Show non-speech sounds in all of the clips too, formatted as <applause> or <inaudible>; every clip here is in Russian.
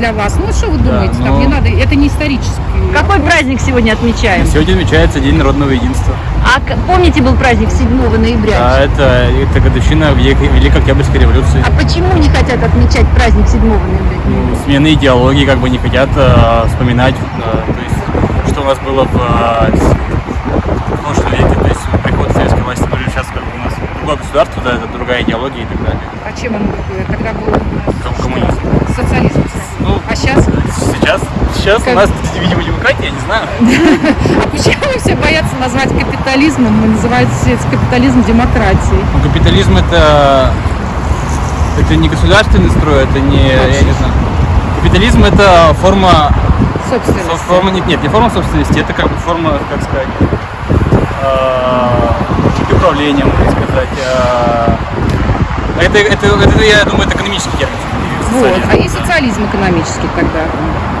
для вас. Ну, что вы думаете? ну- Там не надо, это не исторический. Какой праздник сегодня отмечаем? Сегодня отмечается День народного единства. А помните, был праздник 7 ноября? А это, это годовщина Великой, Великой Октябрьской революции. А почему не хотят отмечать праздник 7 ноября? Ну, смены идеологии как бы не хотят э, вспоминать, э, то есть, что у нас было в, э, с- в прошлом веке, то есть приход советской власти, ну, сейчас как бы у нас другое государство, да, это другая идеология и так далее. А чем он? Тогда был Ком- коммунизм. социализм. Ну, А сейчас? Сейчас, сейчас Как- у нас, <laughs> видимо, демократия, я не знаю. <laughs> А почему все боятся назвать капитализмом и называют все это капитализм демократией? Ну, капитализм это, это не государственный строй, это не, я не знаю. Капитализм это форма Собственно. Со- Форма, нет, нет, не форма собственности, это как бы форма, как сказать, э, управления, можно сказать. э, это, это, это, я думаю, это экономический термин. Вот. А есть социализм экономический тогда?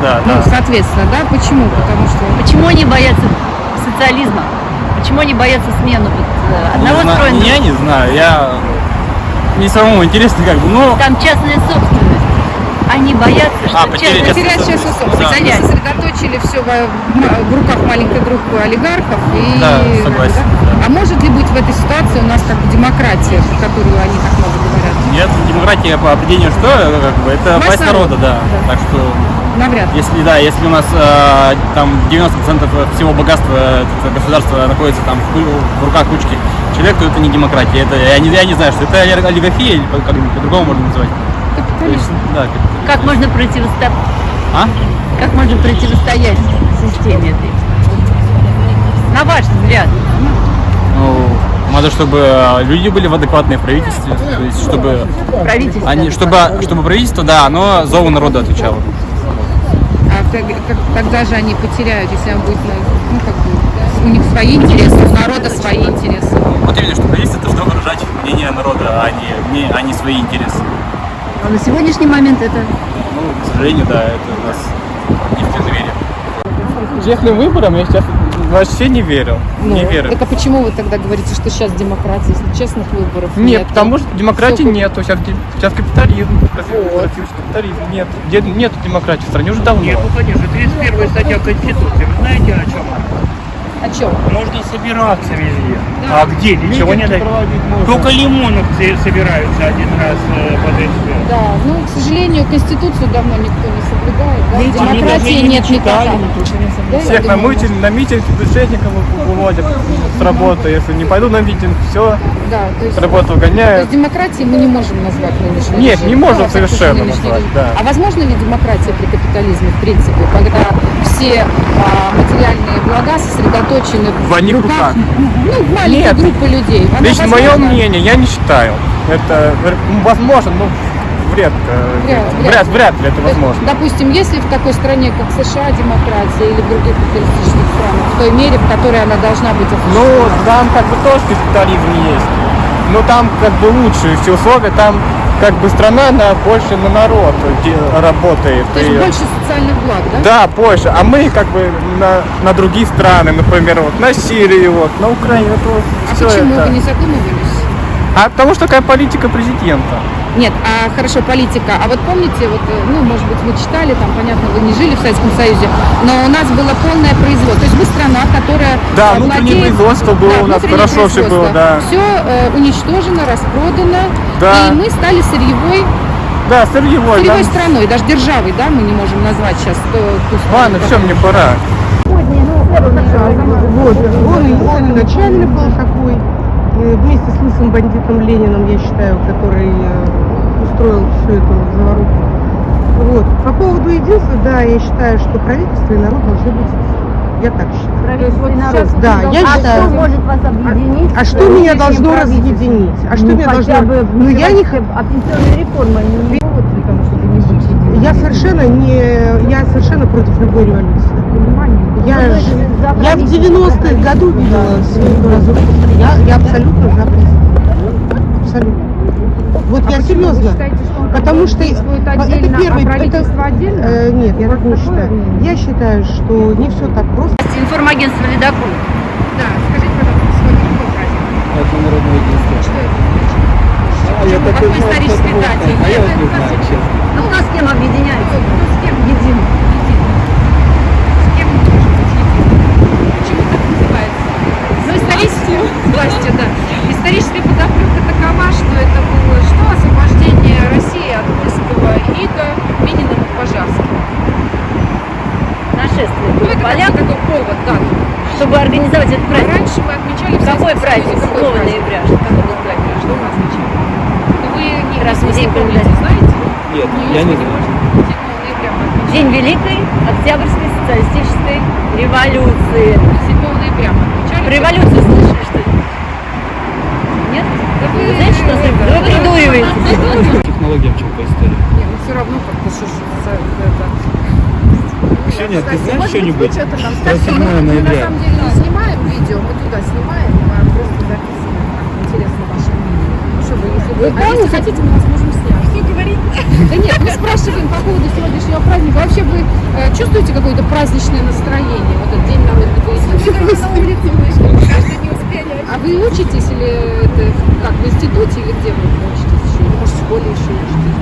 Да, Ну, да. соответственно, да? Почему? Потому что Почему они боятся социализма? Почему они боятся смены вот, э, одного Не строя? Я не знаю, я... Мне самому интересно как бы, ну... Там частная собственность. Они боятся, что А, частная частной потерять частную собственность, собственность. да. Сосредоточили все в, в руках маленькой группы олигархов. И, Да, согласен, да. А может ли быть в этой ситуации у нас как бы демократия, про которую они так много говорят? Нет, демократия по определению что? Это Как бы, это Власть власть народа, народа, да. да. Так что Навряд ли. Если да, если у нас э, там 90% всего богатства государства находится там в, в руках кучки человек, то это не демократия. Это я не, я не знаю, что это оли- олигархия или как-нибудь по-другому можно есть, Капитализм. да, как- Как можно противостоять? А? Как можно противостоять системе этой? На ваш взгляд. Надо, чтобы э, люди были в адекватной правительстве, то есть чтобы Правительство. они, чтобы, чтобы правительство, да, оно зову народа отвечало. А тогда же они потеряют, если он будет, ну, как бы, у них свои интересы, у народа свои интересы. Вот именно, что правительство должно выражать мнение народа, а не, не, а не свои интересы. А на сегодняшний момент это Ну, к сожалению, да, это у нас не в доверие. Честным выборам я сейчас вообще не верил. Ну, не верю. Так а почему вы тогда говорите, что сейчас демократия, если честных выборов Нет, нет? потому что демократии Всё нету. Сейчас, сейчас капитализм. Вот. Капитализм. Нет. Нет демократии в стране уже давно. Нет, ну конечно, 31 статья Конституции. Вы знаете о чем? О чем? Можно собираться везде. Да. А где? Ничего не дать. Только лимоновцы собираются один раз э, под СП. Да, ну, к сожалению, Конституцию давно никто не соблюдает, даже демократии нет читали, никакой. ничего не соблюдали. Да, я Всех на митинг, на митинг бюджетников выводят с работы. Если не пойду на митинг, все, Да, то есть, с работы то выгоняют. есть демократии мы не можем назвать нынешний Нет, режим. не можем всяком совершенно назвать, да. А возможно ли демократия при капитализме, в принципе, когда все а, материальные блага сосредоточены В одних руках, руках. ну, в маленькой Нет. группы людей? Она Лично мое возможна? мнение, я не считаю. Это ну, возможно, но вряд, Вряд- вряд, вряд. вряд, ли это возможно. Допустим, если в такой стране, как США, демократия или в других капиталистических странах, в той мере, в которой она должна быть Ну, там как бы тоже капитализм есть. Но там как бы лучшие все условия, там как бы страна на больше на народ работает. То есть И- больше социальных благ, да? Да, больше. А мы как бы на, на другие страны, например, вот на Сирию, вот, на Украину, вот, А почему это. вы не задумывались? А потому что такая политика президента. Нет, а хорошо, политика. А вот помните, вот, э, ну, может быть, вы читали, там, понятно, вы не жили в Советском Союзе, но у нас было полное производство. То есть мы страна, которая Да, э, внутреннее владеет- производство было у нас, хорошо всё было, да. Все уничтожено, распродано, Да. и мы стали сырьевой, Да, сырьевой. сырьевой да. страной, даже державой, да, мы не можем назвать сейчас ту, ту страну, Ладно, все, мне пора. Вот, он, он начальник был такой, э, вместе с лысым бандитом Лениным, я считаю, который э, устроил всю эту заваруху. Вот. По поводу единства, да, я считаю, что правительство и народ должны быть я так считаю. правительство и народ. Да, я а считаю. что может вас объединить? А с что меня должно разъединить? А что ну, меня должно... бы, Ну, я не... А пенсионная реформа не повод для того, чтобы не быть? Я совершенно не... Я совершенно против любой революции. Понимание. Я, Ну, ж- я в правительство, 90-х за году видела свою разруху. Я, я абсолютно за. Абсолютно. Вот я серьезно. Потому что это первый, это, отдельно? э, нет, я так не считаю. Я считаю, что не все так просто. Информагентство «Ледокол». Да, скажите, пожалуйста, сегодня какой праздник? Это народное единство. Что это? А я так Какой исторической дате? А я не знаю, честно. Ну кто с кем объединяется? С кем? Едим. С кем не может быть единым? Почему так называется? Исторически, властью, да. Историческая подоплека такова, что это было что? Освобождение России от русского ига Мининым и Пожарским. Нашествие Ну, это поляк, такой, такой повод, да. чтобы организовать этот праздник. раньше мы отмечали в Какой праздник? Какой 7 праздник? ноября. Какой ноября? Что мы отмечали? Ну, вы не, Раз в день помните, знаете? Нет, Ну, я не знаю. можете, 7 ноября мы отмечали. День Великой Октябрьской социалистической революции. 7 ноября мы. Про революцию слышали, что ли? Нет? Вы, Вы знаете, что? Да вы придуриваете. Технология в чем-то история. Не, ну все равно как-то что это. Ксения, ты знаешь Может что-нибудь Кстати, 7 мы, мы на самом деле не снимаем видео, мы туда снимаем, а просто записываем. Интересно ваше мнение. Ну что вы, если вы, а если хотите, мы вас. Что говорить? Да нет, мы спрашиваем по поводу сегодняшнего праздника. Вообще вы э, чувствуете какое-то праздничное настроение, вот этот День народного успели. А вы учитесь или это как, в институте или где вы учитесь еще? Или, может, в школе еще учитесь?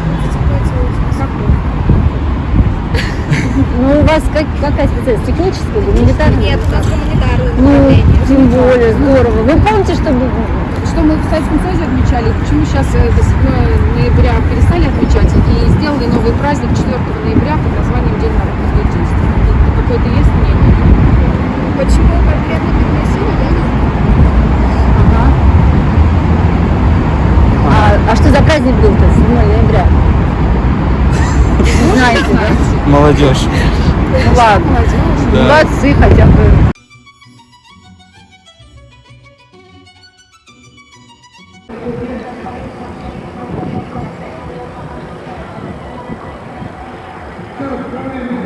Ну, у вас как, какая специальность? Техническая, гуманитарная? Нет, у нас гуманитарное Ну, направление. тем более, здорово. Вы помните, что что мы в Советском Союзе отмечали, почему сейчас это 7 ноября перестали отмечать и сделали новый праздник 4 ноября под названием День народного единства. Это Какое-то есть мнение? Почему конкретно пригласили, я не знаю. Ага. а, а что за праздник был-то 7 ноября? Знаете, да? Молодежь. Ну ладно. Молодцы хотя бы. Thank you.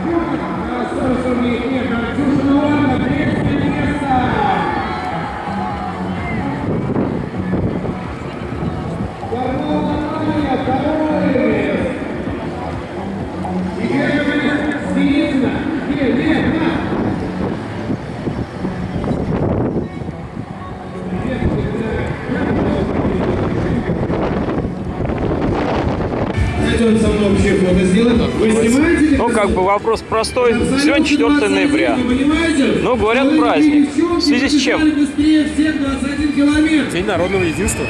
Как бы вопрос простой. Сегодня 4 ноября. Ну, говорят, праздник. В связи с чем? побежали Быстрее всех 21 километр. День народного единства.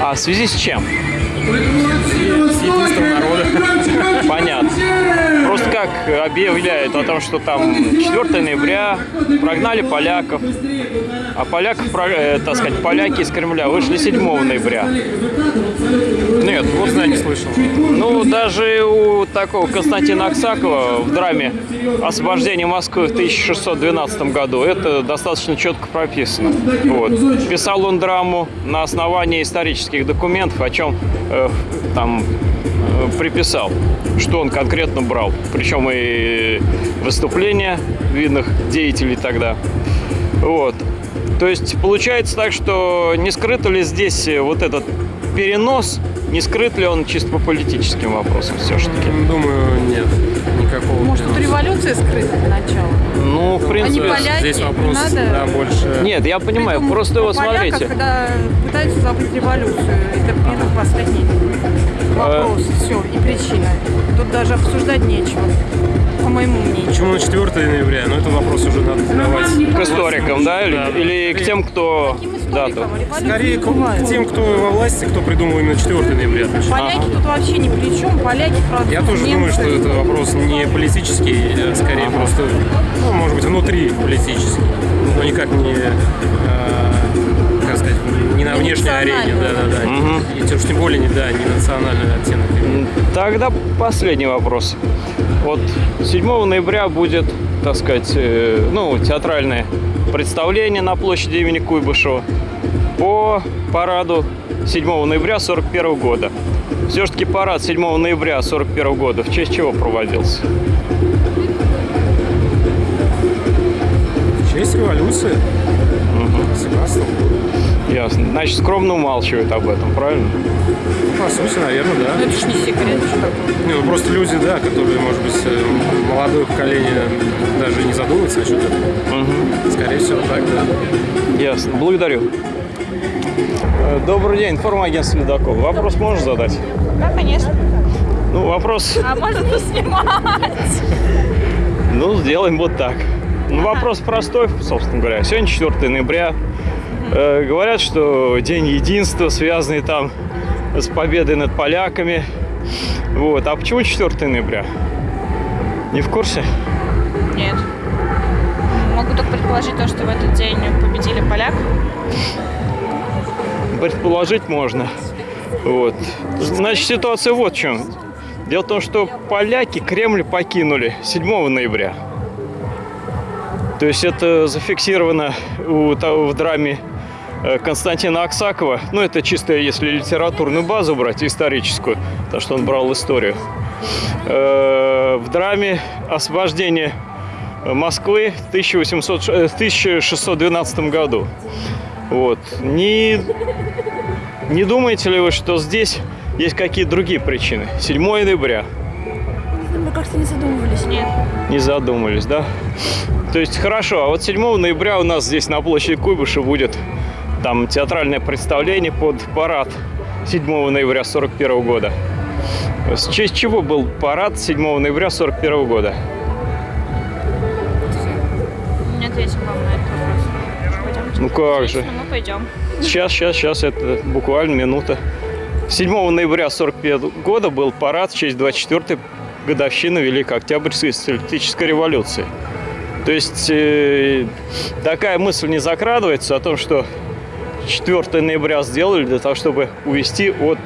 А в связи с чем? Народа. Понятно. Просто как объявляют о том, что там 4 ноября прогнали поляков, а поляков, э, так сказать, поляки из Кремля вышли 7 ноября. Нет, вот Я не слышал. Ну, даже у такого Константина Аксакова в драме «Освобождение Москвы» в 1612 году это достаточно четко прописано. Вот. Писал он драму на основании исторических документов, о чем э, там э, приписал, что он конкретно брал. Причем и выступления видных деятелей тогда. Вот. То есть получается так, что не скрыто ли здесь э, вот этот перенос, не скрыт ли он чисто по политическим вопросам все-таки? Думаю, нет. Никакого. Может, тут революция скрыта для начала? Ну, в Они принципе... поляки, Здесь не вопрос, надо. да, больше... Нет, я понимаю, Притом просто про вот поляков, смотрите. когда пытаются забыть революцию, это первый последний А. вопрос, все, и причина. Тут даже обсуждать нечего, по моему мнению. Почему на 4 ноября? Ну, это вопрос уже надо задавать. К историкам, да? Или, Да. или к тем, кто дату? Скорее к, тем, кто во власти, кто придумал именно 4 ноября. отмечать. Поляки тут вообще ни при чем, поляки, французы, Я тоже думаю, немцы. что это вопрос не политический, а скорее просто, ну, может быть, внутри политический, но никак не, э, сказать, не на Не внешней арене, национальный. да-да-да, Мгм. и тем, уж тем более не, да, не национальный оттенок. Тогда последний вопрос. Вот 7 ноября будет, так сказать, э, ну, театральное представление на площади имени Куйбышева по параду 7 ноября 41 года. Все-таки парад 7 ноября 41 года в честь чего проводился? В честь революции, 17 года. Ясно. Значит, скромно умалчивают об этом, правильно? По сути, наверное, да. Ну это ж не секрет, что. Не, ну, просто люди, да, которые, может быть, э, молодое поколение даже не задумывается насчет этого. Мгм. Скорее всего, так, да. Ясно. Благодарю. Э, Добрый день, информагентство Ледокол. Вопрос можешь задать? Да, конечно. Ну, вопрос, А можно не снимать? ну, сделаем вот так. Ну, вопрос простой, собственно говоря. Сегодня 4 ноября. Э, говорят, что День единства, связанный там с победой над поляками. Вот. А почему 4 ноября? Не в курсе? Нет. Могу только предположить то, что в этот день победили поляк. предположить можно. Вот. Значит, ситуация вот в чем. Дело в том, что поляки Кремль покинули 7 ноября. То есть это зафиксировано у, в драме э, Константина Аксакова. Ну, это чисто если литературную базу брать, историческую, потому что он брал историю. Э, В драме «Освобождение Москвы» в 1800 ш- э, в 1612 году. Вот. Не не думаете ли вы, что здесь есть какие-то другие причины? 7 ноября. Мы как-то не задумывались. Нет. Не задумались, да? То есть хорошо, а вот 7 ноября у нас здесь на площади Куйбыша будет там театральное представление под парад 7 ноября 41 года. С честь чего был парад 7 ноября 41 года? Не ответим вам на этот вопрос. Ну как же? Ну, пойдем. Сейчас, сейчас, сейчас, это буквально минута. 7 ноября 1945 года был парад в честь 24-й годовщины Великой Октябрьской социалистической революции. То есть э, такая мысль не закрадывается о том, что 4 ноября сделали для того, чтобы увести от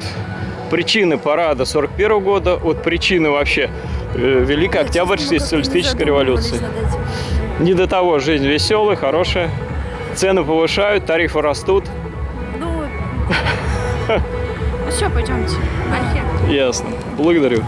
причины парада 41 года, от причины вообще э, Великой Октябрьской социалистической революции. Не до того жизнь веселая, хорошая. Цены повышают, тарифы растут. Ну, <laughs> ну все, пойдемте. Ясно. Благодарю.